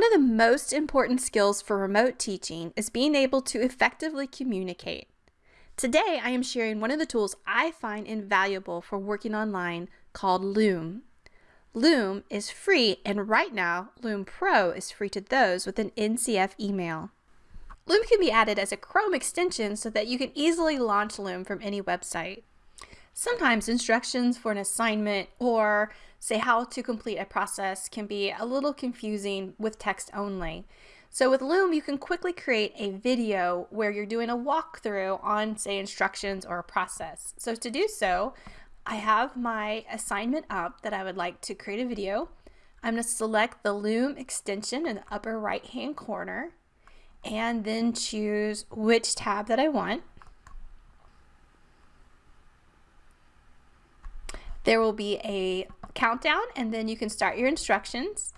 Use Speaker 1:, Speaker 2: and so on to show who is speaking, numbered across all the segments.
Speaker 1: One of the most important skills for remote teaching is being able to effectively communicate. Today, I am sharing one of the tools I find invaluable for working online called Loom. Loom is free, and right now, Loom Pro is free to those with an NCF email. Loom can be added as a Chrome extension so that you can easily launch Loom from any website. Sometimes instructions for an assignment or say how to complete a process can be a little confusing with text only. So with Loom, you can quickly create a video where you're doing a walkthrough on say instructions or a process. So to do so, I have my assignment up that I would like to create a video. I'm going to select the Loom extension in the upper right hand corner and then choose which tab that I want. There will be a countdown and then you can start your instructions.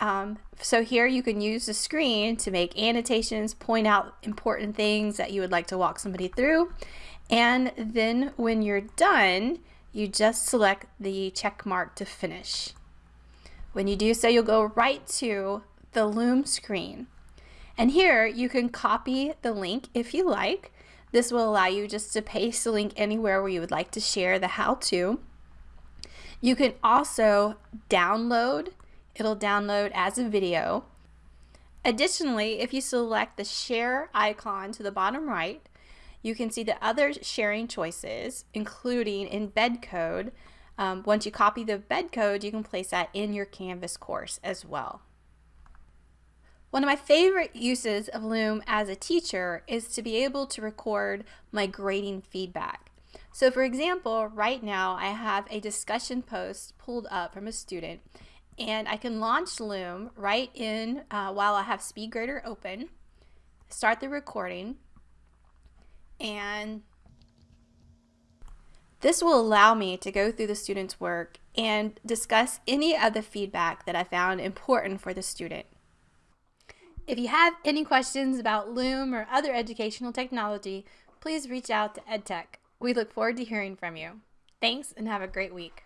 Speaker 1: Um, so here you can use the screen to make annotations, point out important things that you would like to walk somebody through. And then when you're done, you just select the check mark to finish. When you do so, you'll go right to the Loom screen. And here you can copy the link if you like. This will allow you just to paste the link anywhere where you would like to share the how-to. You can also download, it'll download as a video. Additionally, if you select the share icon to the bottom right, you can see the other sharing choices, including embed code. Um, once you copy the embed code, you can place that in your Canvas course as well. One of my favorite uses of Loom as a teacher is to be able to record my grading feedback. So for example, right now I have a discussion post pulled up from a student and I can launch Loom right in uh, while I have SpeedGrader open, start the recording, and this will allow me to go through the student's work and discuss any of the feedback that I found important for the student. If you have any questions about Loom or other educational technology, please reach out to EdTech. We look forward to hearing from you. Thanks and have a great week.